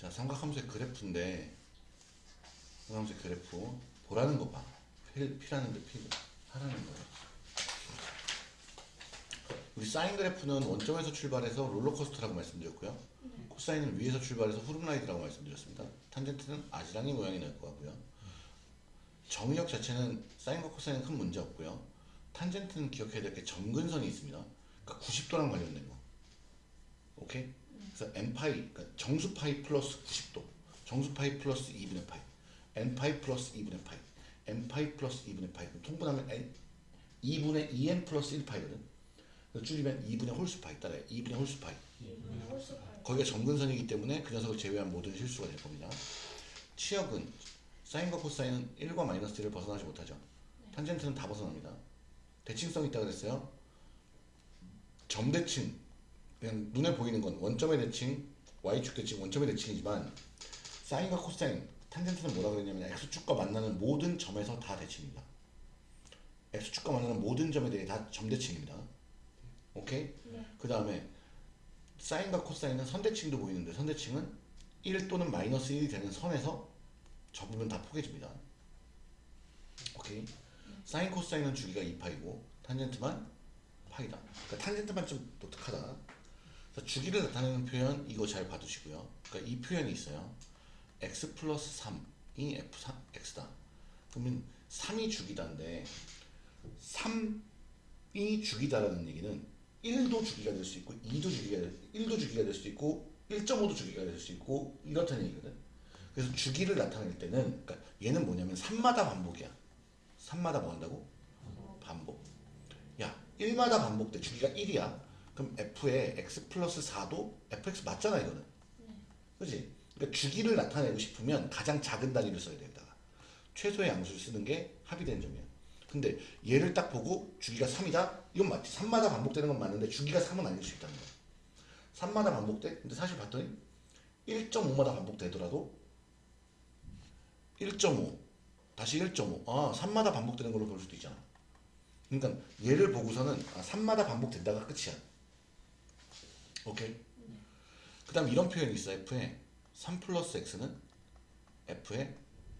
자, 삼각함수의 그래프인데 삼각함수의 그래프 보라는 거 봐. 필, 필하는데 필 하라는 거예요. 우리 사인 그래프는 원점에서 출발해서 롤러코스터라고 말씀드렸고요. 코사인은 위에서 출발해서 후름라이드라고 말씀드렸습니다. 탄젠트는 아지랑이 모양이 날것 같고요. 정의역 자체는 사인과 코사인은 큰 문제 없고요. 탄젠트는 기억해야 될 게 점근선이 있습니다. 그러니까 90도랑 관련된 거. 오케이? 그래서 n파이, 그러니까 정수파이 플러스 90도, 정수파이 플러스 2분의 파이, n파이 플러스 2분의 파이, n파이 플러스 2분의 파이. 그럼 통분하면 n, 2분의 2n 플러스 1파이거든. 그래서 줄이면 2분의 홀수파이 따라요. 2분의 홀수파이. 거기가 점근선이기 때문에 그 녀석을 제외한 모든 실수가 될 겁니다. 치역은 사인과 코사인은 1과 마이너스 1을 벗어나지 못하죠. 탄젠트는 다 벗어납니다. 대칭성이 있다고 그랬어요. 점대칭 그냥 눈에 보이는 건 원점의 대칭, y축 대칭, 원점의 대칭이지만 사인과 코사인, 탄젠트는 뭐라 그랬냐면 x축과 만나는 모든 점에서 다 대칭입니다. x축과 만나는 모든 점에 대해 다 점대칭입니다. 오케이? 그 다음에 사인과 코사인은 선대칭도 보이는데 선대칭은 1 또는 마이너스 1이 되는 선에서 접으면 다 포개집니다. 오케이? 사인 코사인은 주기가 2파이고 탄젠트만 파이다. 그러니까 탄젠트만 좀 독특하다. 주기를 나타내는 표현 이거 잘 봐두시고요. 그러니까 이 표현이 있어요. x 플러스 3이 f3, x다. 그러면 3이 주기다인데 3이 주기다라는 얘기는 1도 주기가 될 수 있고 2도 주기가 될, 1도 주기가 될수 있고 1.5도 주기가 될 수 있고 이렇다는 얘기거든. 그래서 주기를 나타낼 때는 그러니까 얘는 뭐냐면 3마다 반복이야. 3마다 뭐 한다고? 반복. 야, 1마다 반복돼. 주기가 1이야. 그럼 f의 x 플러스 4도 fx 맞잖아 이거는. 그지? 그러니까 주기를 나타내고 싶으면 가장 작은 단위를 써야 된다. 최소의 양수를 쓰는 게 합의된 점이야. 근데 얘를 딱 보고 주기가 3이다? 이건 맞지. 3마다 반복되는 건 맞는데 주기가 3은 아닐 수 있다는 거야. 3마다 반복돼? 근데 사실 봤더니 1.5마다 반복되더라도 1.5 다시 1.5 아 3마다 반복되는 걸로 볼 수도 있잖아. 그러니까 얘를 보고서는 아, 3마다 반복된다가 끝이야. 오케이? 그 다음 이런 표현이 있어 f에 3 플러스 x는 f에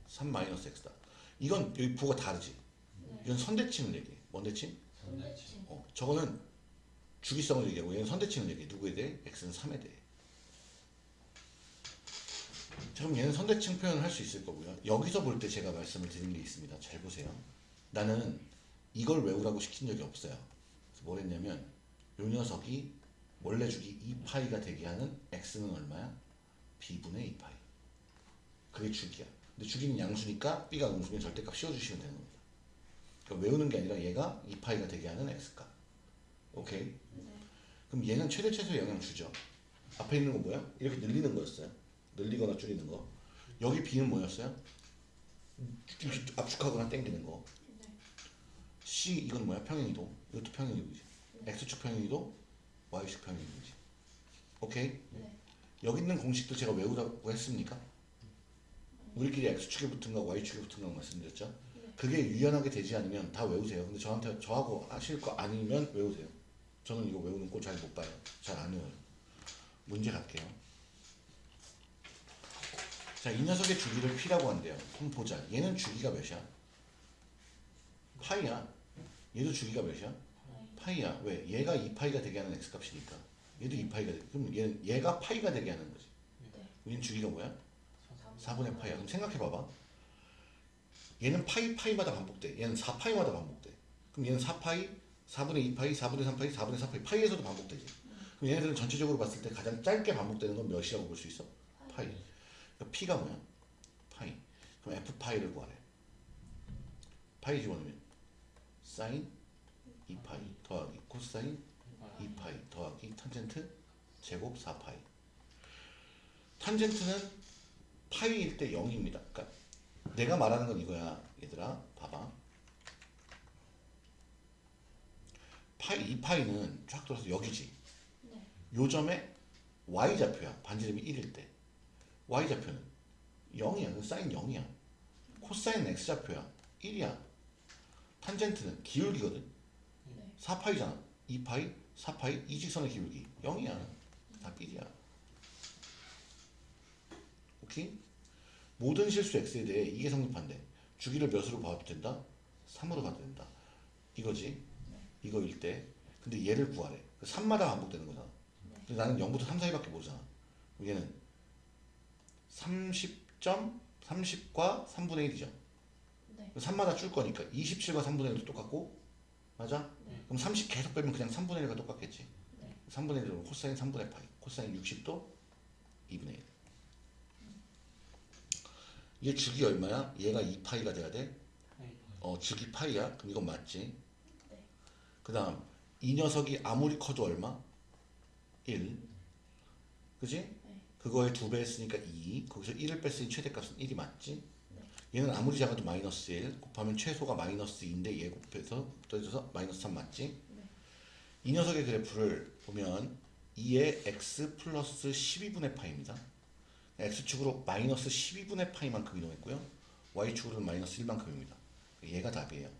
3 마이너스 x다. 이건 여기 부호가 다르지. 이건 선대칭을 얘기해. 뭔 대칭? 어, 저거는 주기성을 얘기하고 얘는 선대칭을 얘기해. 누구에 대해? x는 3에 대해. 자, 그럼 얘는 선대칭 표현을 할 수 있을 거고요. 여기서 볼 때 제가 말씀을 드린 게 있습니다. 잘 보세요. 나는 이걸 외우라고 시킨 적이 없어요. 그래서 뭘 했냐면 요 녀석이 원래 주기 2파이가 되게 하는 x는 얼마야? b분의 2파이. 그게 주기야. 근데 주기는 양수니까 b가 음수면 절대값 씌워주시면 되는 겁니다. 그러니까 외우는 게 아니라 얘가 2파이가 되게 하는 x값. 오케이? 그럼 얘는 최대 최소의 영향 주죠. 앞에 있는 거 뭐야? 이렇게 늘리는 거였어요. 늘리거나 줄이는 거. 여기 b는 뭐였어요? 압축하거나 당기는 거. c 이건 뭐야? 평행이동. 이것도 평행이동이지. x축 평행이동, y축 평행이동이지. 오케이? 여기 있는 공식도 제가 외우라고 했습니까? 우리끼리 x축에 붙은 거, y축에 붙은 거 말씀드렸죠? 그게 유연하게 되지 않으면 다 외우세요. 근데 저한테 저하고 하실 거 아니면 외우세요. 저는 이거 외우는 거잘못 봐요. 잘 안 외워요. 문제 갈게요. 자, 이 녀석의 주기를 p라고 한대요. 그럼 보자. 얘는 주기가 몇이야? 파이야. 얘도 주기가 몇이야? 파이야. 왜? 얘가 2파이가 되게 하는 x값이니까. 얘도 2파이가 되 그럼 얘는 얘가 파이가 되게 하는 거지. 얘는 주기가 뭐야? 4분의 파이야. 그럼 생각해 봐봐. 얘는 파이 파이마다 반복돼. 얘는 4파이마다 반복돼. 그럼 얘는 4파이, 4분의 2파이, 4분의 3파이, 4분의 4파이. 파이에서도 반복되지. 그럼 얘네들은 전체적으로 봤을 때 가장 짧게 반복되는 건 몇이라고 볼 수 있어? 파이. 그러니까 p가 뭐야? 파이. 그럼 f 파이를 구하래. 파이 집어넣으면 사인 2파이 더하기 코사인 2파이 더하기 탄젠트 제곱 4파이. 탄젠트는 파이일 때 0입니다. 그러니까 내가 말하는 건 이거야, 얘들아. 봐봐. 파이 2파이는 쫙 돌아서 여기지. 요 점에 y 좌표야. 반지름이 1일 때. y 좌표는 0이야. 그 사인 0이야. 코사인 x 좌표야. 1이야. 탄젠트는 기울기거든. 4파이잖아. 2파이, 4파이, 이 직선의 기울기 0이야. 다 삐리야. 오케이? 모든 실수 x에 대해 이게 성립한대. 주기를 몇으로 봐도 된다? 3으로 봐도 된다. 이거지. 이거일 때. 근데 얘를 구하래. 3마다 반복되는 거잖아. 근데 나는 0부터 3 사이밖에 모르잖아. 얘는 30점 30과 3분의 1이죠. 네. 3마다 줄 거니까 27과 3분의 1도 똑같고 맞아? 네. 그럼 30 계속 빼면 그냥 3분의 1과 똑같겠지. 네. 3분의 1은 코사인 3분의 파이. 코사인 60도 2분의 1. 얘 주기 얼마야? 얘가 2파이가 돼야 돼? 네. 어, 주기 파이야? 그럼 이건 맞지? 네. 그 다음 이 녀석이 아무리 커도 얼마? 1 그지? 네. 그거에 두배 했으니까 2 거기서 1을 뺐으니 최대값은 1이 맞지? 얘는 아무리 작아도 마이너스 1 곱하면 최소가 마이너스 2인데 얘 곱해서 더해져서 마이너스 3 맞지? 네. 이 녀석의 그래프를 보면 2의 x 플러스 12분의 파입니다. x축으로 마이너스 12분의 파이만큼 이동했고요. y축으로는 마이너스 1만큼입니다. 얘가 답이에요.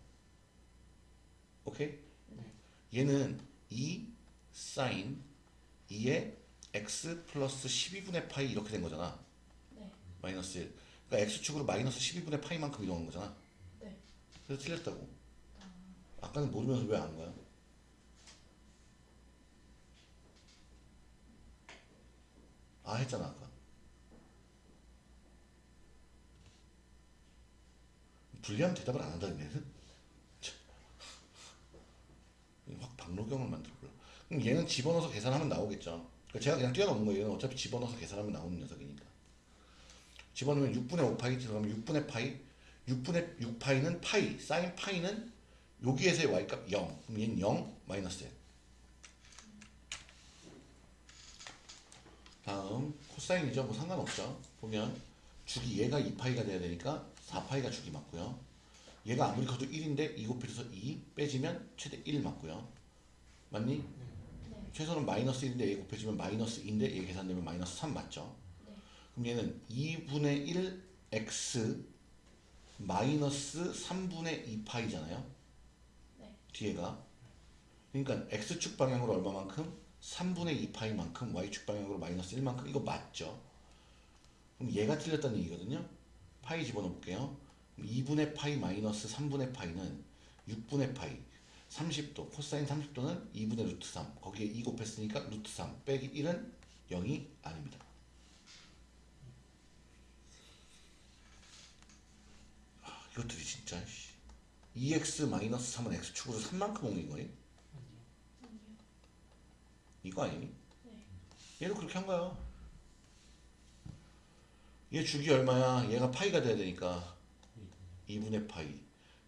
오케이? 얘는 2 사인 2의 x 플러스 12분의 파이 이렇게 된 거잖아. 네. 마이너스 1. 그러니까 x축으로 마이너스 12분의 파이만큼 이동한 거잖아. 네. 그래서 틀렸다고. 아까는 모르면서 왜안 거야? 아 했잖아 아까. 불리하면 대답을 안 한다는 얘는? 참. 확 박노경을 만들어볼라. 그럼 얘는 집어넣어서 계산하면 나오겠죠. 그러니까 제가 그냥 뛰어넘는 거예요. 얘는 어차피 집어넣어서 계산하면 나오는 녀석이니까. 집어넣으면 6분의 5파이 들어가면 6분의 파이? 6분의 6파이는 파이. 사인 파이는 여기에서의 y값 0 그럼 얘는 0 마이너스 1 다음 코사인이죠. 뭐 상관없죠. 보면 주기 얘가 2파이가 돼야 되니까 4파이가 주기 맞고요. 얘가 아무리 커도 1인데 2 곱해서 2 빼지면 최대 1 맞고요. 맞니? 네. 최소는 마이너스 1인데 얘 곱해지면 마이너스 2인데 얘 계산되면 마이너스 3 맞죠? 네. 그럼 얘는 2분의 1 x 마이너스 3분의 2파이잖아요. 네. 뒤에가. 그러니까 x축 방향으로 얼마만큼? 3분의 2파이만큼 y축 방향으로 마이너스 1만큼 이거 맞죠? 그럼 얘가 틀렸다는 얘기거든요. 파이 집어넣어 볼게요. 2분의 파이 마이너스 3분의 파이는 6분의 파이 30도 코사인 30도는 2분의 루트 3 거기에 2 곱했으니까 루트 3 빼기 1은 0이 아닙니다. 이것들이 진짜 씨. 2x 마이너스 3은 x축으로 3만큼 옮긴 거니? 이거 아니니? 네. 얘도 그렇게 한 거야. 얘 주기 얼마야? 얘가 파이가 돼야 되니까 2분의 파이.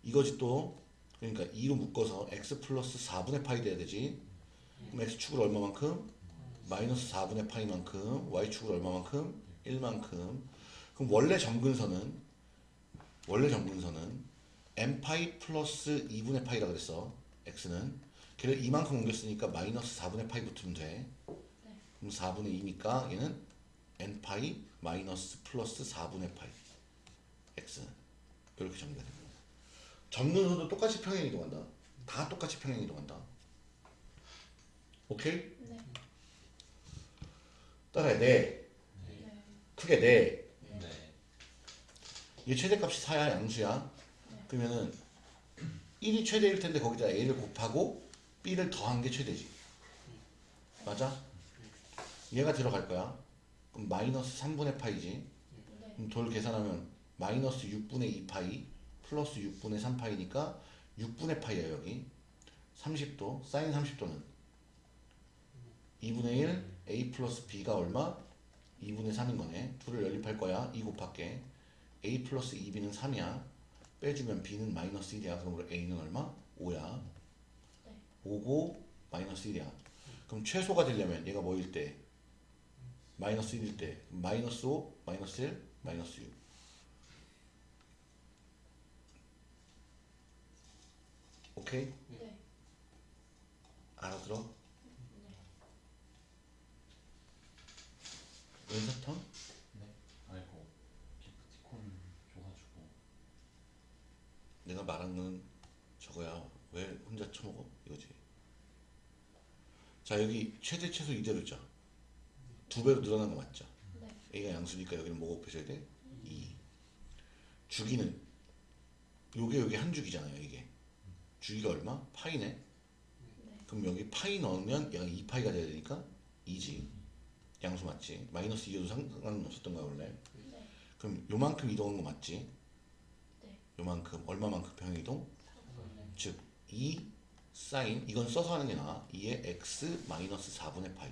이거지 또 그러니까 2로 묶어서 x 플러스 4분의 파이 돼야 되지. 그럼 x축으로 얼마만큼? 마이너스 4분의 파이만큼 y축으로 얼마만큼? 1만큼. 그럼 원래 정근선은 원래 정근선은 m 파이 플러스 2분의 파이라 그랬어. x는 걔를 이만큼 옮겼으니까 마이너스 4분의 파이 붙으면 돼. 그럼 4분의 2니까 얘는 n 파이 마이너스 플러스 4분의 파이 x는 이렇게 정리가 됩니다. 정근선도 똑같이 평행 이동한다. 다 똑같이 평행 이동한다. 오케이? 네. 따라해 네. 네. 크게 네. 네. 얘 최대값이 4야 양수야. 그러면은 1이 최대일 텐데 거기다 a를 곱하고 b를 더한 게 최대지. 맞아? 얘가 들어갈 거야. 그럼 마이너스 3분의 파이지. 네. 그럼 돌 계산하면 마이너스 6분의 2파이 플러스 6분의 3파이니까 6분의 파이야 여기. 30도 사인 30도는 2분의 1 a 플러스 b가 얼마? 2분의 3인 거네. 둘을 연립할 거야. 2 곱할게. A 플러스 2b는 3이야. 빼주면 b는 마이너스 1이야. 그럼 a는 얼마? 5야. 네. 5고 마이너스 1이야. 그럼 최소가 되려면 얘가 뭐일 때? 마이너스 1일 때 마이너스 5, 마이너스 1, 마이너스 6. 오케이? 네. 알아들어? 네. 은사탕? 네. 아이고 기프티콘 줘가지고 내가 말한 건 저거야. 왜 혼자 처먹어? 이거지. 자 여기 최대 최소 이대로 있죠. 두 배로 늘어난 거 맞죠? 네. A가 양 양수니까 여기는 뭐가 곱해져야 돼? 2 주기는 요게 요게 한 주기잖아요 이게 주기가 얼마? 파이네 네. 그럼 여기 파이 넣으면 얘가 2파이가 돼야 되니까 2지 양수 맞지? 마이너스 2여도 상관은 없었던 거야 원래 네. 그럼 요만큼 이동한 거 맞지? 네. 요만큼 얼마만큼 평행이동? 즉 2 사인 이건 써서 하는 게 나아 2의 x 마이너스 4분의 파이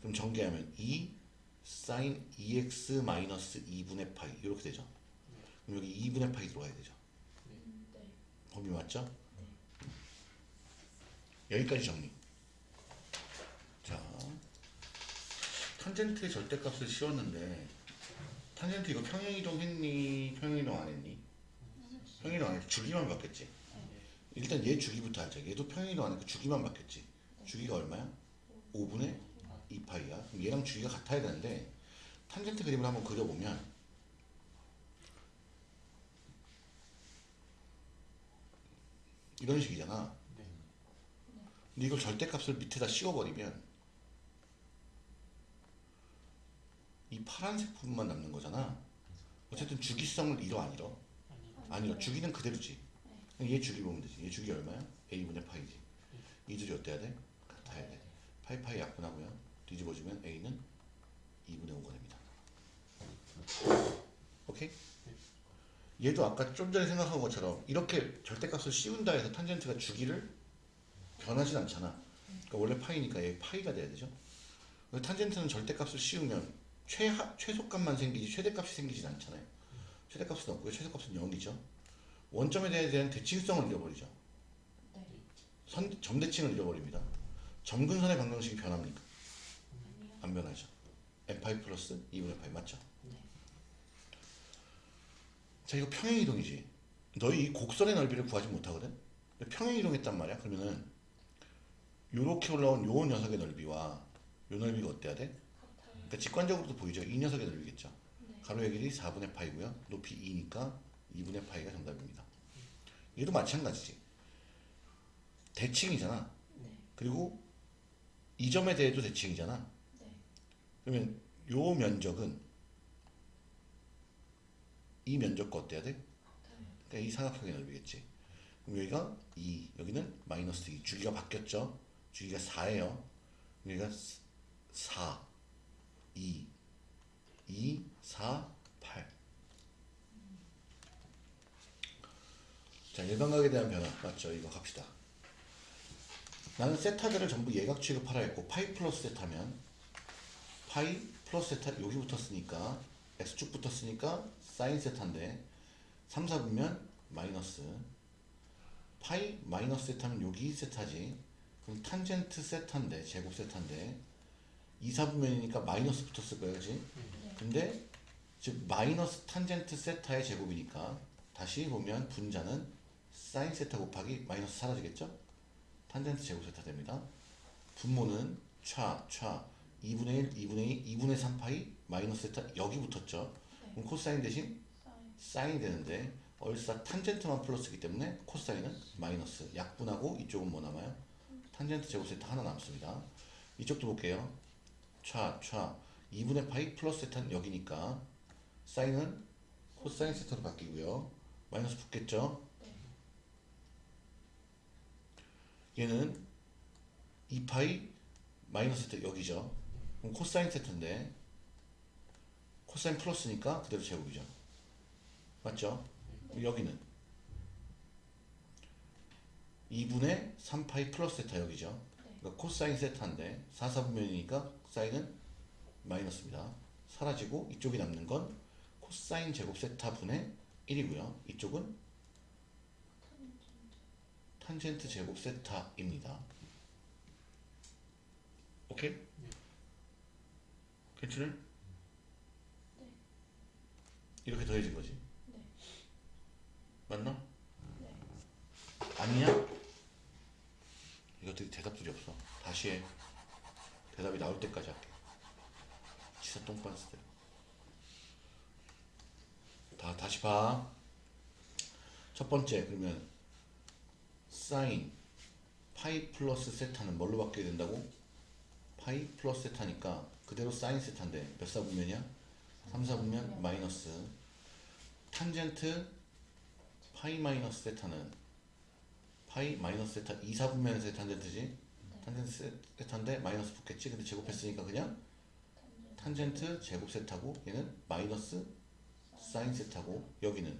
그럼 전개하면 2 사인 2x 마이너스 2분의 파이 이렇게 되죠 그럼 여기 2분의 파이 들어가야 되죠 음, 네. 범위 맞죠? 여기까지 정리 자 탄젠트의 절대값을 씌웠는데 탄젠트 이거 평행이동 했니? 평행이동 안 했니? 평행이동 안 했지 주기만 바뀌었지 일단 얘 주기부터 하자 얘도 평행이동 안 했고 주기만 바뀌었지 주기가 얼마야? 5분의 2파이야 그럼 얘랑 주기가 같아야 되는데 탄젠트 그림을 한번 그려보면 이런 식이잖아 네. 근데 이걸 절대값을 밑에다 씌워버리면 이 파란색 부분만 남는 거잖아. 어쨌든 주기성을 잃어 안 잃어? 아니 아니요 주기는 그대로지. 얘 주기 보면 되지. 얘 주기 얼마야? a분의 파이지. 이 둘이 어때야 돼? 같아야 돼. 파이 파이 약분하고요. 뒤집어주면 a는 2분의 5가 됩니다. 오케이? 얘도 아까 좀 전에 생각한 것처럼 이렇게 절대값을 씌운다 해서 탄젠트가 주기를 변하진 않잖아. 그러니까 원래 파이니까 얘 파이가 돼야 되죠. 탄젠트는 절대값을 씌우면 최하, 최소값만 생기지 최대값이 생기진 않잖아요 최대값은 없고요 최소값은 0이죠 원점에 대한 대칭성을 잃어버리죠 네. 선, 점대칭을 잃어버립니다 점근선의 방정식이 변합니까? 아니요. 안 변하죠 n 파이 플러스 2분의 파이 맞죠? 네. 자 이거 평행이동이지 너희 이 곡선의 넓이를 구하지 못하거든 평행이동했단 말이야 그러면은 요렇게 올라온 요 녀석의 넓이와 요 넓이가 어때야 돼? 그러니까 직관적으로도 보이죠 이 녀석의 넓이겠죠 네. 가로의 길이 4분의 파이고요 높이 2니까 2분의 파이가 정답입니다 얘도 마찬가지지 대칭이잖아 네. 그리고 이 점에 대해도 대칭이잖아 네. 그러면 요 면적은 이 면적과 어때야 돼? 그러니까 이 삼각형의 넓이겠지. 그럼 여기가 2, 여기는 마이너스 2. 주기가 바뀌었죠? 주기가 4예요. 여기가 4, 2, 2, 4, 8. 자, 일반각에 대한 변화. 맞죠? 이거 갑시다. 나는 세타들을 전부 예각 취급하라 했고, 파이 플러스 세타면, 파이 플러스 세타 여기 붙었으니까, x축 붙었으니까, 사인 세타인데, 3, 4분면 마이너스 파이 마이너스 세타면 여기 세타지 그럼 탄젠트 세타인데 제곱 세타인데 2, 4분면이니까 마이너스 붙었을 그지 네. 근데 즉 마이너스 탄젠트 세타의 제곱이니까 다시 보면 분자는 사인 세타 곱하기 마이너스 사라지겠죠 탄젠트 제곱 세타 됩니다 분모는 차, 차 2분의 1, 2분의 2, 2분의 3파이 마이너스 세타 여기 붙었죠 네. 그럼 코사인 대신 사인. 사인이 되는데 얼싸 탄젠트만 플러스이기 때문에 코사인은 마이너스 약분하고 이쪽은 뭐 남아요? 탄젠트 제곱 세타 하나 남습니다 이쪽도 볼게요 차, 차 2분의 파이 플러스 세타는 여기니까 사인은 코사인 세타로 바뀌고요 마이너스 붙겠죠? 네. 얘는 2파이 마이너스 세타 여기죠 그럼 코사인 세타인데 코사인 플러스니까 그대로 제곱이죠 맞죠? 여기는 2분의 3파이 플러스 세타 여기죠 네. 그러니까 코사인 세타인데 4, 4분면이니까 사인은 마이너스입니다 사라지고 이쪽이 남는 건 코사인 제곱 세타 분의 1이고요 이쪽은 탄젠트 제곱 세타입니다 오케이? 네. 이렇게 더해진 거지 네. 맞나? 네. 아니냐? 이것들이 대답들이 없어. 다시 해. 대답이 나올 때까지 할게. 진짜 똥빤스들. 다 다시 봐. 첫 번째 그러면 사인 파이 플러스 세타는 뭘로 바뀌게 된다고? 파이 플러스 세타니까 그대로 사인 세타인데 몇 사분면이야? 3 사분면 마이너스 탄젠트 파이 마이너스 세타는 파이 마이너스 세타 2 사분면에서의 탄젠트지 탄젠트 세타인데 마이너스 붙겠지? 근데 제곱했으니까 그냥 탄젠트 제곱 세타고 얘는 마이너스 사인 세타고 여기는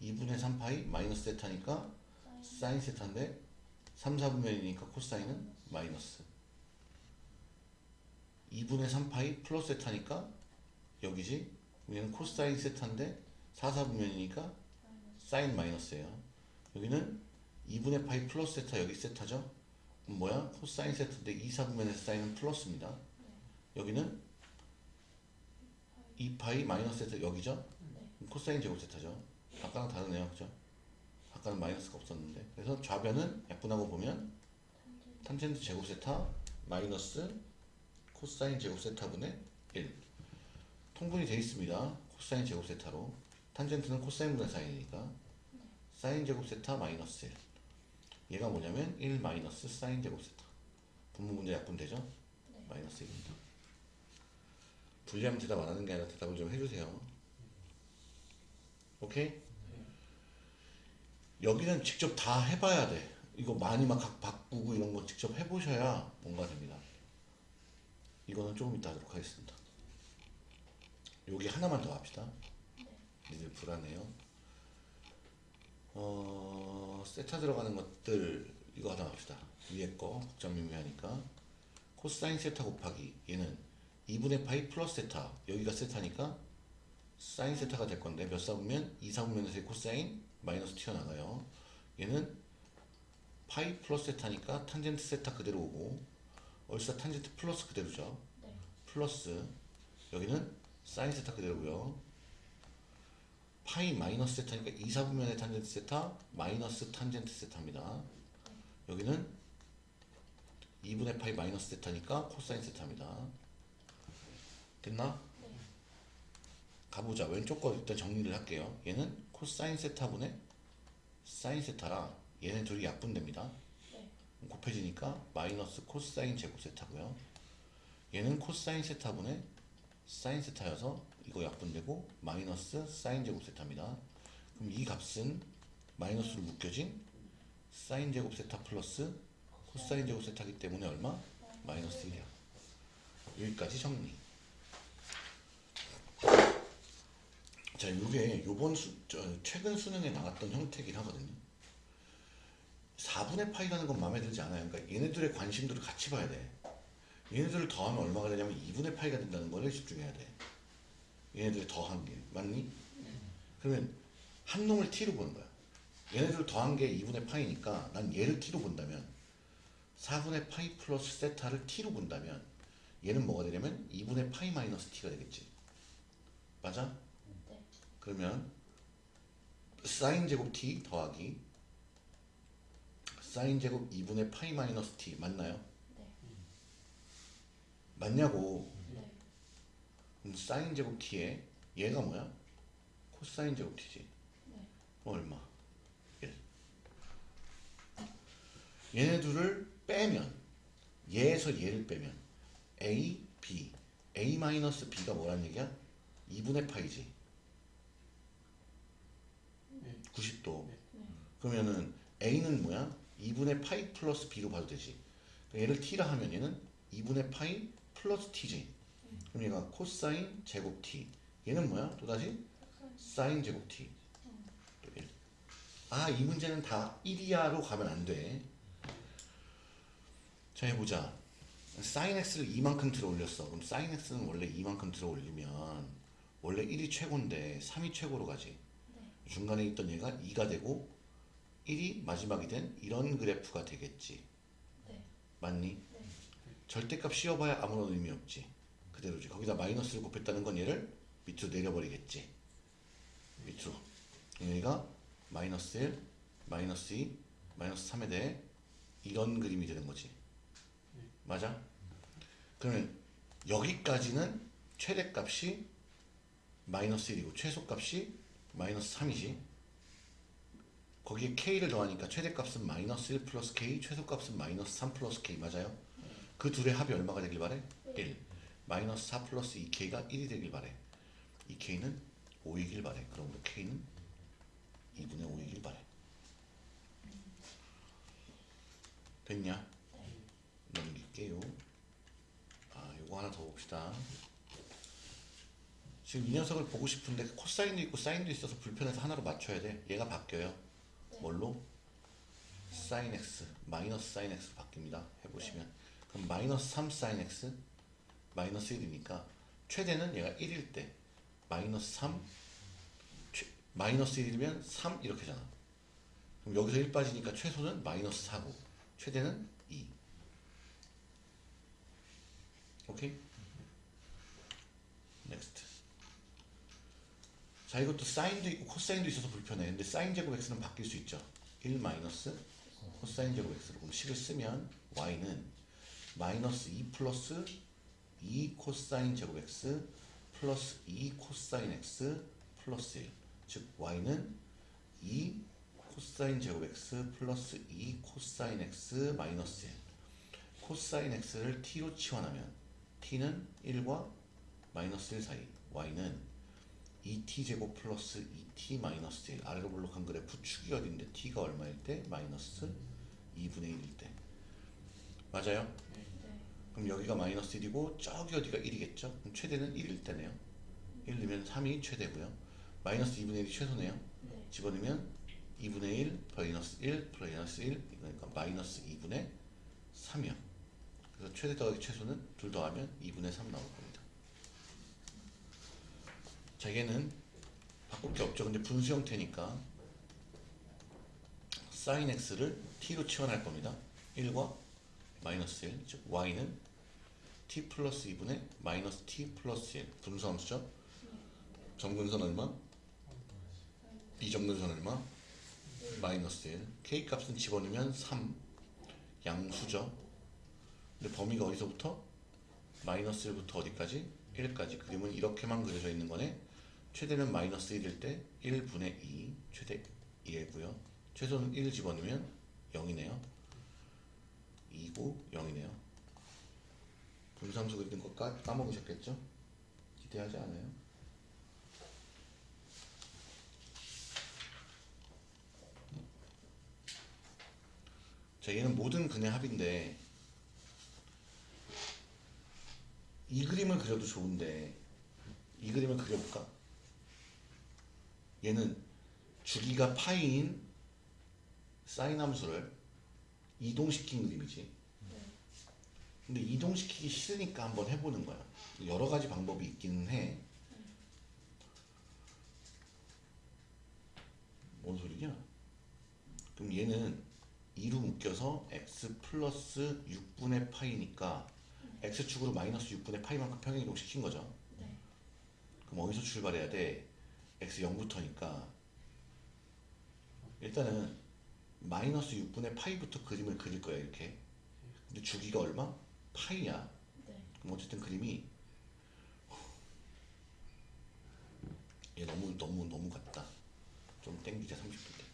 2분의 3파이 마이너스 세타니까 사인 세타인데 3, 4분면이니까 코사인은 마이너스. 2분의 3파이 플러스 세타니까 여기지? 여기는 코사인 세타인데 4, 4분면이니까 사인 마이너스예요. 여기는 2분의 파이 플러스 세타 여기 세타죠 뭐야? 코사인 세타인데 2, 4분면에서 사인은 플러스입니다. 여기는 2파이 마이너스 세타 여기죠? 그럼 코사인 제곱 세타죠. 아까랑 다르네요. 그죠? 아까는 마이너스가 없었는데. 그래서 좌변은 약분하고 보면 탄젠트 제곱 세타 마이너스 코사인 제곱 세타분의 1 통분이 되어 있습니다. 코사인 제곱 세타로. 탄젠트는 코사인 분의 사인이니까. 사인 제곱 세타 마이너스 1 얘가 뭐냐면 1 마이너스 사인 제곱 세타 분모 문제 약분되죠? 마이너스 1입니다 분리하면 대답 안 하는 게 아니라 대답을 좀 해주세요 오케이? 여기는 직접 다 해봐야 돼. 이거 많이 막각 바꾸고 이런 거 직접 해보셔야 뭔가 됩니다. 이거는 조금 이따 하도록 하겠습니다. 여기 하나만 더 합시다. 니들 불안해요. 어, 세타 들어가는 것들 이거 하나 합시다. 위에 거 복잡 미미하니까 코사인 세타 곱하기 얘는 2분의 파이 플러스 세타 여기가 세타니까 사인 세타가 될 건데 몇 사분면? 2 사분면에서의 코사인 마이너스 튀어나가요. 얘는 파이 플러스 세타니까 탄젠트 세타 그대로 오고 얼싸 탄젠트 플러스 그대로죠. 네. 플러스 여기는 사인 세타 그대로고요. 파이 마이너스 세타니까 2 사분면의 탄젠트 세타 마이너스 탄젠트 세타입니다. 여기는 2분의 파이 마이너스 세타니까 코사인 세타입니다. 됐나? 네. 가보자. 왼쪽 거 일단 정리를 할게요. 얘는 코사인 세타분의 사인 세타라 얘네 둘이 약분됩니다. 네. 곱해지니까 마이너스 코사인 제곱 세타고요. 얘는 코사인 세타분의 사인 세타여서 이거 약분되고 마이너스 사인 제곱 세타입니다. 그럼 이 값은 마이너스로 묶여진 사인 제곱 세타 플러스 코사인 제곱 세타기 때문에 얼마? 마이너스 1이야. 여기까지 정리. 자, 이게 요번 수, 저, 최근 수능에 나왔던 형태긴 하거든요. 4분의 파이라는 건 마음에 들지 않아요. 그러니까 얘네들의 관심도를 같이 봐야 돼. 얘네들을 더하면 얼마가 되냐면 2분의 파이가 된다는 거를 집중해야 돼. 얘네들 더한 게 맞니? 그러면 한 놈을 t로 보는 거야. 얘네들 더한 게 2분의 파이니까 난 얘를 t로 본다면 4분의 파이 플러스 세타를 t로 본다면 얘는 뭐가 되냐면 2분의 파이 마이너스 t가 되겠지. 맞아? 네. 그러면 사인 제곱 t 더하기 사인 제곱 2분의 파이 마이너스 t 맞나요? 네. 맞냐고 사인 제곱 t에 얘가 뭐야? 코사인 제곱 t지 네. 얼마? 1 얘네 둘을 빼면 얘에서 얘를 빼면 a, b a 마이너스 b가 뭐란 얘기야? 2분의 파이지 네. 90도 네. 그러면은 a는 뭐야? 2분의 파이 플러스 b로 봐도 되지 그러니까 얘를 t라 하면 얘는 2분의 파이 플러스 t지 그럼 얘가 코사인 제곱 t 얘는 뭐야? 또다시 사인 제곱 t 또 1. 아, 이 문제는 다 1이하로 가면 안 돼. 자, 해보자. 사인 x를 이만큼 들어 올렸어. 그럼 사인 x는 원래 이만큼 들어 올리면 원래 1이 최고인데 3이 최고로 가지. 네. 중간에 있던 얘가 2가 되고 1이 마지막이 된 이런 그래프가 되겠지. 네. 맞니? 네. 절대값 씌워봐야 아무런 의미 없지. 그대로지. 거기다 마이너스를 곱했다는 건 얘를 밑으로 내려버리겠지. 밑으로. 여기가 마이너스 1, 마이너스 2, 마이너스 3에 대해 이런 그림이 되는 거지. 맞아? 그러면 여기까지는 최대값이 마이너스 1이고 최소값이 마이너스 3이지. 거기에 k를 더하니까 최대값은 마이너스 1 플러스 k, 최소값은 마이너스 3 플러스 k 맞아요? 그 둘의 합이 얼마가 되길 바래? 네. 1 마이너스 4 플러스 2k가 1이 되길 바래 2k는 5이길 바래 그럼 k는 2분의 5이길 바래 됐냐? 네. 넘길게요 아 요거 하나 더 봅시다 지금 이 녀석을 보고 싶은데 코사인도 있고 사인도 있어서 불편해서 하나로 맞춰야 돼 얘가 바뀌어요 네. 뭘로? 사인 x 마이너스 사인 x 바뀝니다 해보시면 그럼 마이너스 3 사인 x 마이너스 1이니까 최대는 얘가 1일 때 마이너스 3 최, 마이너스 1이면 3 이렇게 잖아. 그럼 여기서 1 빠지니까 최소는 마이너스 4고 최대는 2 오케이? Next. 자 이것도 사인도 있고 코사인도 있어서 불편해. 근데 사인 제곱 x는 바뀔 수 있죠. 1 마이너스 코사인 제곱 x로. 그럼 식을 쓰면 y는 마이너스 2 플러스 2 코사인 제곱 x 플러스 2 코사인 x 플러스 1. 즉 y는 2 코사인 제곱 x 플러스 2 코사인 x 마이너스 1. 코사인 x를 t로 치환하면 t는 1과 마이너스 1 사이 y는 2t 제곱 플러스 2t 마이너스 1 아래로 볼록한 그래프 축이 어딘데 t가 얼마일 때 마이너스 2분의 1일 때 맞아요? 네. 그럼 여기가 마이너스 1이고 저기 어디가 1이겠죠? 그럼 최대는 1일 때네요. 1 넣으면 3이 최대고요. 마이너스 2분의 1이 최소네요. 네. 집어넣으면 2분의 1 플러스 1 플러스 1 그러니까 마이너스 2분의 3이요. 그래서 최대 더하기 최소는 둘 더하면 2분의 3 나올 겁니다. 자 얘는 바꿀 게 없죠. 근데 분수 형태니까 sin x를 t로 치환할 겁니다. 1과 마이너스 1, 즉 y는 t 플러스 2분의 마이너스 t 플러스 1 분수함수죠? 점근선 얼마? 이점근선 얼마? 마이너스 1 k 값은 집어넣으면 3 양수죠? 근데 범위가 어디서부터? 마이너스 1부터 어디까지? 1까지. 그림은 이렇게만 그려져 있는 거네. 최대는 마이너스 1일 때 1분의 2 최대 1고요. 최소는 1 집어넣으면 0이네요 2고 0이네요 분수함수 그리는 거 까, 까먹으셨겠죠? 기대하지 않아요? 자 얘는 모든 근의 합인데 이 그림을 그려도 좋은데 이 그림을 그려볼까? 얘는 주기가 파이인 사인 함수를 이동시킨 그림이지 네. 근데 이동시키기 싫으니까 한번 해보는 거야 여러 가지 방법이 있기는 해뭔 소리냐? 그럼 얘는 2로 묶여서 x 플러스 6분의 파이니까 x축으로 마이너스 6분의 파이만큼 평행이동 시킨 거죠. 네. 그럼 어디서 출발해야 돼? x 0부터니까 일단은 마이너스 6분의 파이부터 그림을 그릴 거야 이렇게. 근데 주기가 얼마? 파이야. 네. 그럼 어쨌든 그림이 얘 너무 너무 너무 같다. 좀 땡기자 30도 때.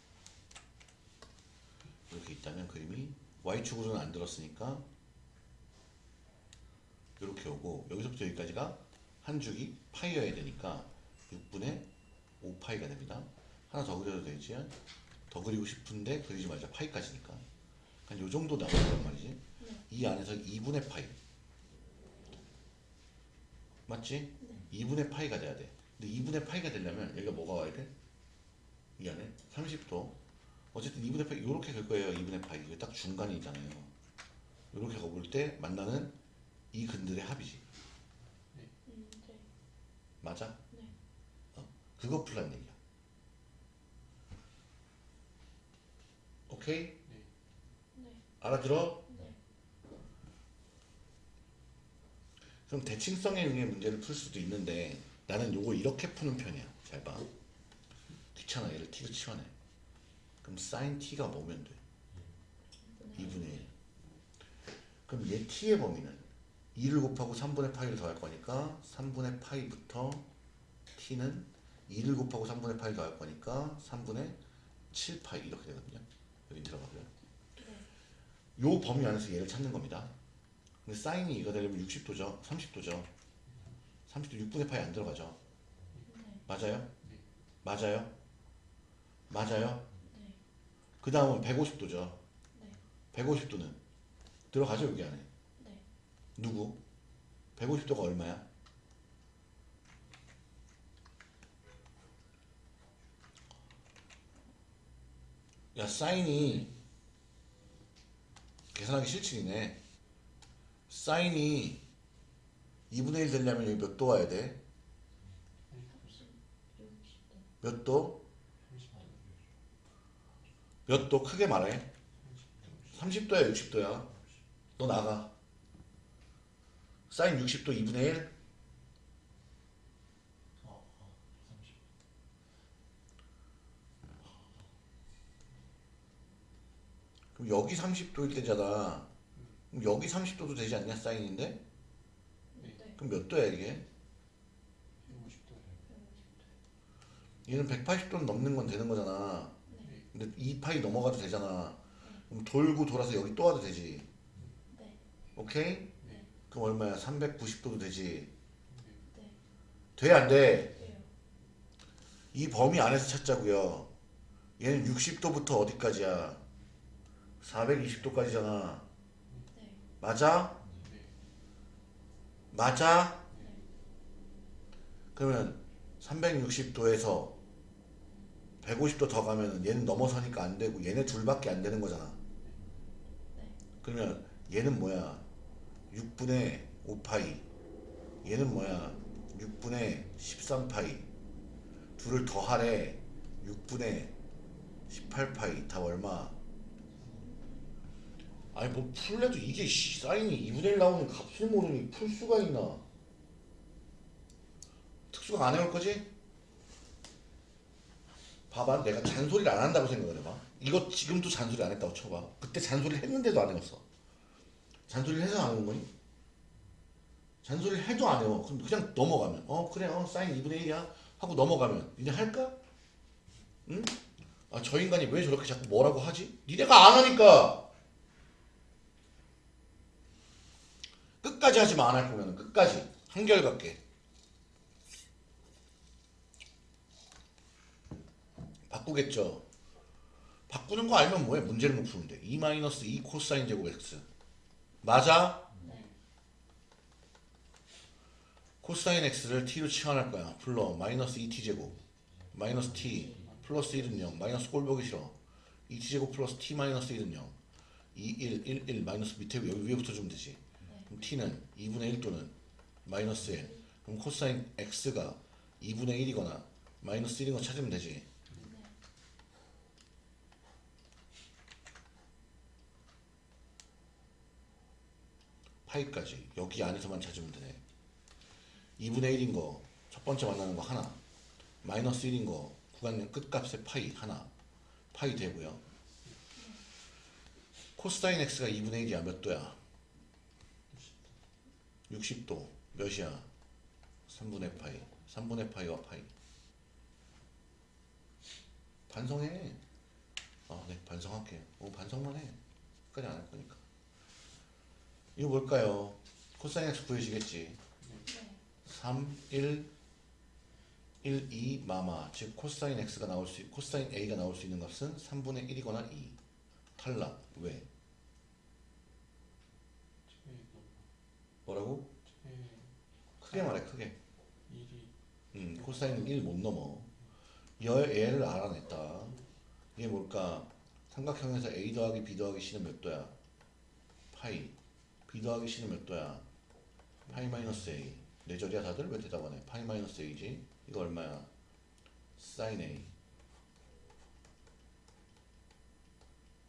이렇게 있다면 그림이 y축으로는 안 들었으니까 이렇게 오고 여기서부터 여기까지가 한 줄이 파이여야 되니까 6분의 5파이가 됩니다. 하나 더 그려도 되지? 더 그리고 싶은데 그리지 말자. 파이까지니까. 한 요 정도 나오란 말이지. 네. 이 안에서 2분의 파이. 맞지? 2분의 파이가 돼야 돼. 근데 2분의 파이가 되려면 여기가 뭐가 와야 돼? 이 안에 30도. 어쨌든 2분의 파이 요렇게 갈 거예요. 2분의 파이. 이게 딱 중간이 있잖아요. 요렇게 가볼 때 만나는 이 근들의 합이지. 음, 네. 맞아? 네. 어, 그거 풀란 얘기야. 오케이? 네. 알아들어? 네. 그럼 대칭성에 의해 문제를 풀 수도 있는데 나는 요거 이렇게 푸는 편이야. 잘 봐. 귀찮아. 얘를 t로 치환해. 그럼 sin t가 뭐면 돼? 2분의 1. 그럼 얘 t의 범위는 2를 곱하고 3분의 파이를 더할 거니까 3분의 파이부터 t는 2를 곱하고 3분의 파이를 더할 거니까 3분의 7파이 이렇게 되거든요. 여기 들어가고요. 네. 요 범위 안에서 얘를 찾는 겁니다. 근데 사인이 이거 되려면 60도죠 30도죠 30도 6분의 파이 안 들어가죠 네. 맞아요? 네. 맞아요? 맞아요? 네. 그 다음은 150도죠 네. 150도는 들어가죠 여기 안에 네. 누구? 150도가 얼마야? 야 사인이 계산하기 싫지네 사인이 2분의 1 되려면 여기 몇 도 와야 돼? 60도. 몇 도? 30도 몇 도? 크게 말해 30도야 60도야 너 나가 사인 60도 2분의 1 어, 어, 30 그럼 여기 30도일 때잖아 그럼 여기 30도도 되지 않냐 사인인데? 네. 네. 그럼 몇 도야 이게? 150도예요 얘는 180도는 넘는 건 되는 거잖아 네. 근데 2파이 넘어가도 되잖아 그럼 돌고 돌아서 여기 또 와도 되지 네. 오케이? 네. 그럼 얼마야? 390도도 되지 네. 돼 안 돼? 돼요. 이 범위 안에서 찾자고요 얘는 60도부터 어디까지야? 420도까지잖아 네. 맞아? 네. 맞아? 네. 그러면 360도에서 150도 더 가면 얘는 넘어서니까 안 되고 얘네 둘밖에 안 되는 거잖아. 네. 그러면 얘는 뭐야? 6분의 5파이. 얘는 뭐야? 6분의 13파이. 둘을 더하래. 6분의 18파이. 다 얼마? 아니 뭐 풀래도 이게 씨, 사인이 2분의 1 나오는 값을 모르니 풀 수가 있나? 특수가 안 해올 거지? 봐봐 내가 잔소리를 안 한다고 생각을 해봐 이거 지금도 잔소리 안 했다고 쳐봐 그때 잔소리를 했는데도 안 해왔어 잔소리를 해서 안 하는 거니? 잔소리를 해도 안 해요 그럼 그냥 넘어가면 어 그래 어 사인 2분의 1이야 하고 넘어가면 니네 할까? 응? 아 저 인간이 왜 저렇게 자꾸 뭐라고 하지? 니네가 안 하니까 끝까지 하지만 안할 거면 끝까지 한결같게 바꾸겠죠. 바꾸는 거 알면 뭐해? 문제를 못 푸는데. 2 마이너스 2 코사인 제곱 x. 맞아? 네. 코사인 x를 t로 치환할 거야. 불러. 마이너스 2t 제곱. 마이너스 t. 플러스 1은 0. 마이너스 꼴 보기 싫어. 2t 제곱 플러스 t 마이너스 1은 0. 2, 1, 1, 1. 마이너스 밑에 여기 위에부터 주면 되지. 네. 그럼 t는 2분의 1 또는 마이너스 1. 그럼 코사인 x가 2분의 1이거나 마이너스 1인 거 찾으면 되지. 네. 파이까지 여기 안에서만 찾으면 되네 2분의 1인 거 첫 번째 만나는 거 하나 마이너스 1인 거 구간 끝값의 파이 하나 파이 되고요 코사인 x가 2분의 1이야 몇 도야 60도 몇이야 3분의 파이 3분의 파이와 파이 반성해 아네 반성할게요 오 반성만 해 끝까지 안 할 거니까 이거 뭘까요? 코사인 x 구해지겠지. 네. 3, 1, 1, 2, 마마. 즉 코사인 x가 나올 수, 코사인 a가 나올 수 있는 값은 3분의 1이거나 2. 탈락. 왜? 최 뭐라고? 최 크게 말해, 크게. 1이 음, 코사인은 1 못 넘어. 여, 얘를 알아냈다. 이게 뭘까? 삼각형에서 a 더하기 b 더하기 c는 몇 도야? 파이. b 더하기 c는 몇 도야? 파이 마이너스 a. 네 절이야 다들? 왜 대답 안 해? 파이 마이너스 a지? 이거 얼마야? 사인 a.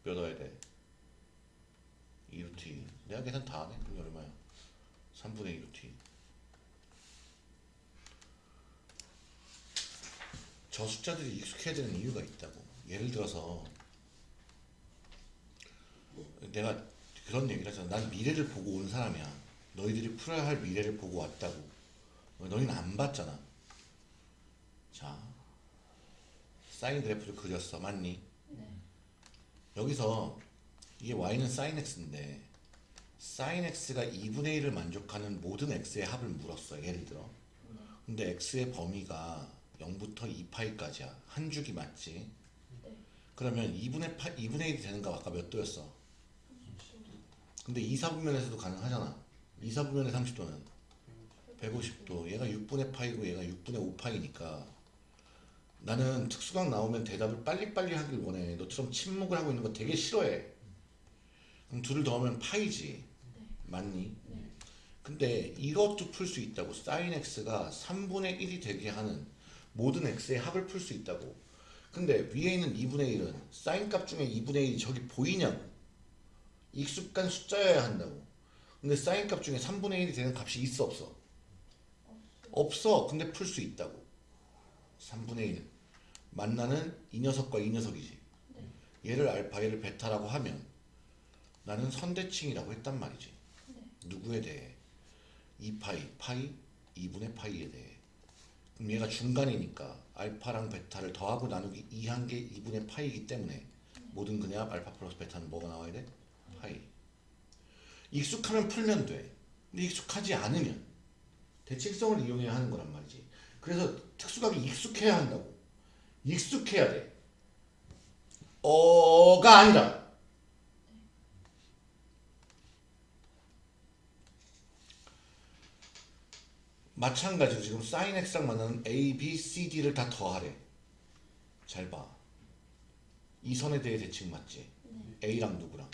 몇 넣어야 돼? 2루트 내가 계산 다 하네? 그럼 얼마야? 3분의 2루트 저 숫자들이 익숙해야 되는 이유가 있다고. 예를 들어서 내가 그런 얘기를 하잖아. 난 미래를 보고 온 사람이야. 너희들이 풀어야 할 미래를 보고 왔다고. 너희는 안 봤잖아. 자, 사인 그래프를 그렸어. 맞니? 네. 여기서 이게 y는 sin x인데 sin x가 2분의 1을 만족하는 모든 x의 합을 물었어 예를 들어 네. 근데 x의 범위가 0부터 2파이까지야 한 주기 맞지? 네. 그러면 2분의, 파, 2분의 1이 되는 거 아까 몇 도였어? 30도. 근데 2사분면에서도 가능하잖아 2사분면의 30도는 150도 얘가 6분의 파이고 얘가 6분의 5파이니까 나는 특수각 나오면 대답을 빨리빨리 하길 원해 너처럼 침묵을 하고 있는 거 되게 싫어해 그럼 둘을 더하면 파이지 네. 맞니? 네. 근데 이것도 풀 수 있다고 sin x가 3분의 1이 되게 하는 모든 x의 합을 풀 수 있다고 근데 위에 있는 2분의 1은 sin 값 중에 2분의 1이 저기 보이냐고 익숙한 숫자여야 한다고 근데 sin 값 중에 3분의 1이 되는 값이 있어 없어? 없어 근데 풀 수 있다고 3분의 1 만나는 이 녀석과 이 녀석이지 네. 얘를 알파 얘를 베타라고 하면 나는 선대칭이라고 했단 말이지 네. 누구에 대해? 2파이, 파이, 2분의 파이에 대해. 그럼 얘가 중간이니까 알파랑 베타를 더하고 나누기 2한 게 2분의 파이이기 때문에 모든 근의 합 알파 플러스 베타는 뭐가 나와야 돼? 파이. 익숙하면 풀면 돼. 근데 익숙하지 않으면. 대칭성을 이용해야 하는 거란 말이지. 그래서 특수각이 익숙해야 한다고. 익숙해야 돼. 어가 아니라 마찬가지로 지금 sin x랑 만나는 a, b, c, d를 다 더하래. 잘 봐. 이 선에 대해 대칭 맞지? 네. a랑 누구랑?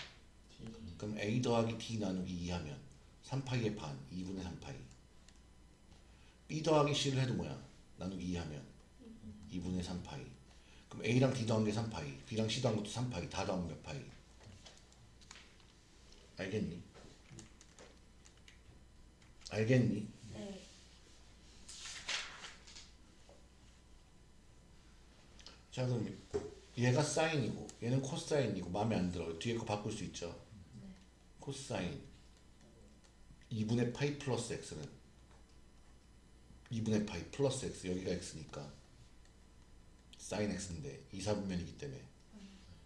그럼 a 더하기 d 나누기 2 하면 3파이의 반, 2분의 3파이. b 더하기 c를 해도 뭐야? 나누기 2 하면 2분의 3파이. 그럼 a랑 d 더한 게 3파이, b랑 c 더한 것도 3파이. 다 더하면 몇 파이? 알겠니? 알겠니? 자 그럼 얘가 사인이고 얘는 코사인이고 마음에 안 들어 뒤에 거 바꿀 수 있죠? 네. 코사인. 2분의 파이 플러스 x는 2분의 파이 플러스 x 여기가 x니까. 사인 x인데 2사분면이기 때문에.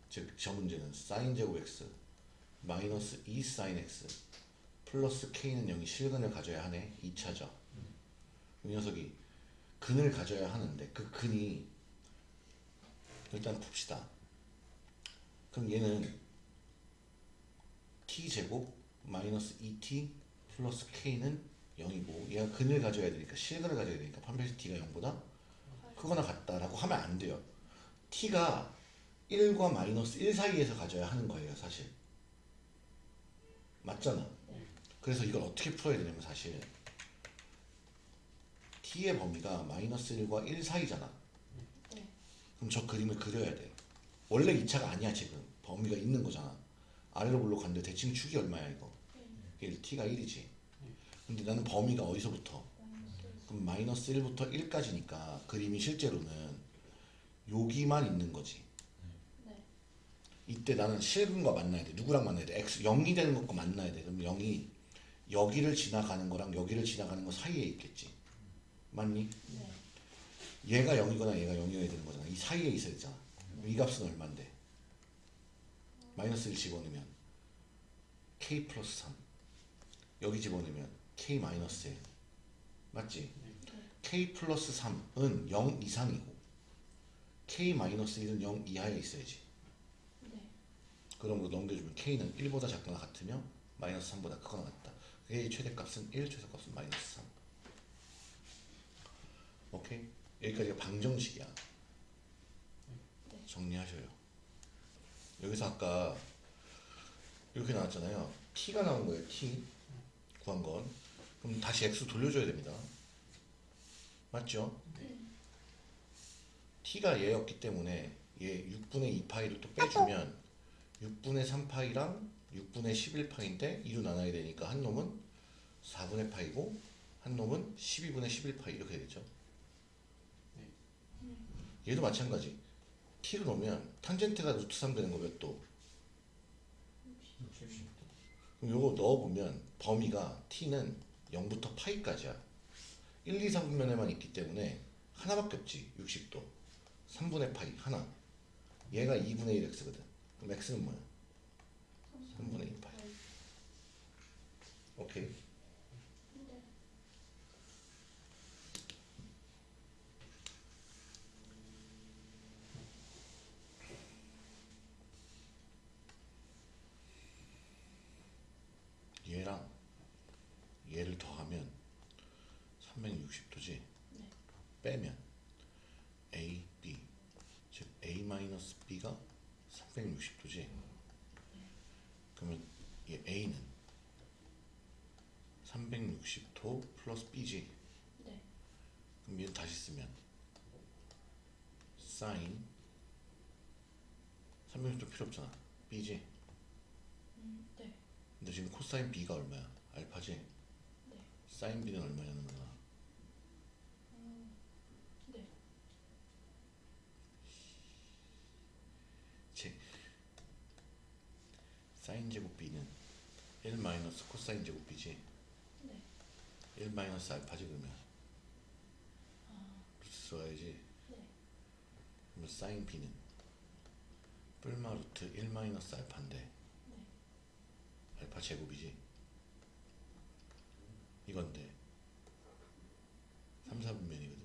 즉 저 문제는 사인 제곱 x 마이너스 2 사인 x 플러스 k는 0이 실근을 가져야 하네. 2차죠. 이 녀석이 근을 가져야 하는데 그 근이 일단 풉시다. 그럼 얘는 t 제곱 마이너스 2t 플러스 k는 0이고 얘가 근을 가져야 되니까 실근을 가져야 되니까 판별식 t가 0보다 크거나 같다라고 하면 안 돼요. t가 1과 마이너스 1 사이에서 가져야 하는 거예요, 사실. 맞잖아. 그래서 이걸 어떻게 풀어야 되냐면 사실 t의 범위가 마이너스 1과 1 사이잖아. 네. 그럼 저 그림을 그려야 돼. 원래 2차가 아니야 지금. 범위가 있는 거잖아. 아래로 올라갔는데 대칭 축이 얼마야 이거? 1, t가 1이지. 근데 나는 범위가 어디서부터? 그럼 마이너스 1부터 1까지니까 그림이 실제로는 여기만 있는 거지. 네. 이때 나는 실근과 만나야 돼. 누구랑 만나야 돼? x 0이 되는 것과 만나야 돼. 그럼 0이 여기를 지나가는 거랑 여기를 지나가는 거 사이에 있겠지. 맞니? 네. 얘가 0이거나 얘가 0이어야 되는 거잖아. 이 사이에 있어야 되잖아. 이 값은 얼만데? 마이너스 1 집어넣으면 k 플러스 3 여기 집어넣으면 k 마이너스 1 맞지? k 플러스 3은 0 이상이고 k 마이너스 1은 0 이하에 있어야지. 네. 거 넘겨주면 k는 1보다 작거나 같으며 마이너스 3보다 크거나 같다. k의 최대값은 1, 최소값은 마이너스 3. 오케이? 여기까지가 방정식이야. 네. 정리하셔요. 여기서 아까 이렇게 나왔잖아요. t가 나온 거예요. t 구한 건. 그럼 다시 x 돌려줘야 됩니다. 맞죠? 네. t가 얘였기 때문에 얘 6분의 2파이를 또 빼주면 6분의 3파이랑 6분의 11파인데 2로 나눠야 되니까 한 놈은 4분의 파이고 한 놈은 12분의 11파이 이렇게 되겠죠. 얘도 마찬가지. t로 놓으면 탄젠트가 루트 3 되는 거몇 도? 60도 그럼 요거 넣어보면 범위가 t는 0부터 파이까지야. 1, 2, 3분면에만 있기 때문에 하나밖에 없지. 60도. 3분의 파이 하나. 얘가 2분의 1 x거든. 그럼 x는 뭐야? 3분의 2 파이. 오케이. 네. 얘랑 얘를 더하면 360도지. 네. 빼면 A, B 즉 A 마이너스 B가 360도지. 그러면 얘 A는 360도 플러스 B지. 네. 그럼 얘 다시 쓰면 사인 360도 필요 없잖아. B지. 음, 네. 근데 지금 코사인 B가 얼마야? 알파지. 네. 사인 B는 얼마냐는 거야. 사인 제곱 b는 1 마이너스 코사인 제곱 b지? 네. 1 마이너스 알파지 그러면? 아. 루트 써야지? 네. 그럼 사인 b는? 뿔마 루트 1 마이너스 알파인데? 네. 알파 제곱이지? 이건데 3, 4분면이거든